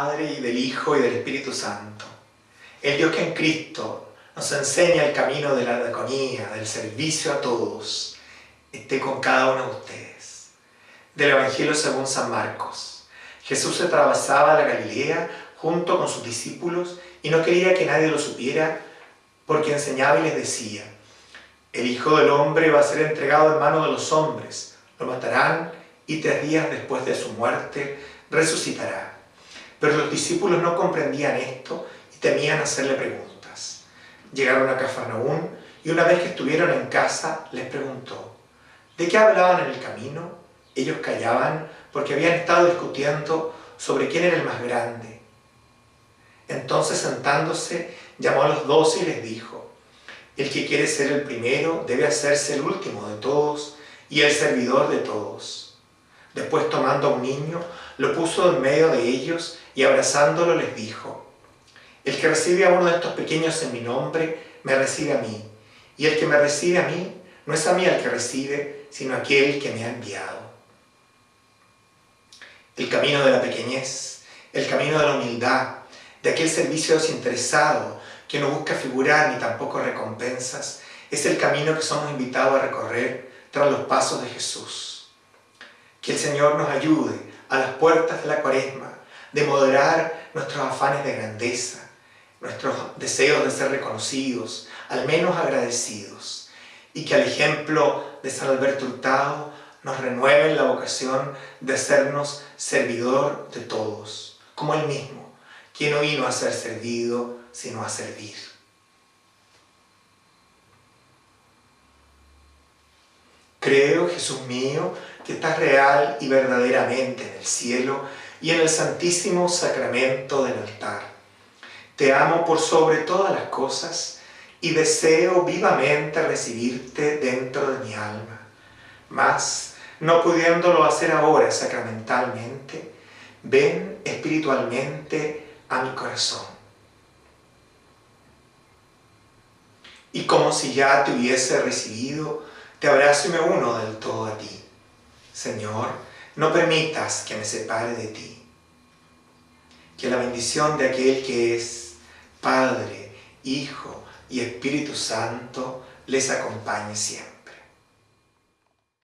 Padre y del Hijo y del Espíritu Santo. El Dios que en Cristo nos enseña el camino de la diaconía, del servicio a todos, esté con cada uno de ustedes. Del Evangelio según San Marcos. Jesús se atravesaba la Galilea junto con sus discípulos y no quería que nadie lo supiera porque enseñaba y les decía, el Hijo del Hombre va a ser entregado en manos de los hombres, lo matarán y tres días después de su muerte resucitará. Pero los discípulos no comprendían esto y temían hacerle preguntas. Llegaron a Cafarnaún y una vez que estuvieron en casa les preguntó, ¿de qué hablaban en el camino? Ellos callaban porque habían estado discutiendo sobre quién era el más grande. Entonces sentándose, llamó a los doce y les dijo, el que quiere ser el primero debe hacerse el último de todos y el servidor de todos. Después tomando a un niño, lo puso en medio de ellos y abrazándolo les dijo, El que recibe a uno de estos pequeños en mi nombre, me recibe a mí, y el que me recibe a mí, no es a mí el que recibe, sino aquel que me ha enviado. El camino de la pequeñez, el camino de la humildad, de aquel servicio desinteresado que no busca figurar ni tampoco recompensas, es el camino que somos invitados a recorrer tras los pasos de Jesús. Que el Señor nos ayude a las puertas de la cuaresma, de moderar nuestros afanes de grandeza, nuestros deseos de ser reconocidos, al menos agradecidos, y que al ejemplo de San Alberto Hurtado nos renueve la vocación de hacernos servidor de todos, como Él mismo, quien no vino a ser servido, sino a servir. Creo, Jesús mío, que estás real y verdaderamente en el cielo y en el santísimo sacramento del altar. Te amo por sobre todas las cosas y deseo vivamente recibirte dentro de mi alma. Mas, no pudiéndolo hacer ahora sacramentalmente, ven espiritualmente a mi corazón. Y como si ya te hubiese recibido, te abrazo y me uno del todo a ti. Señor, no permitas que me separe de ti. Que la bendición de aquel que es Padre, Hijo y Espíritu Santo les acompañe siempre.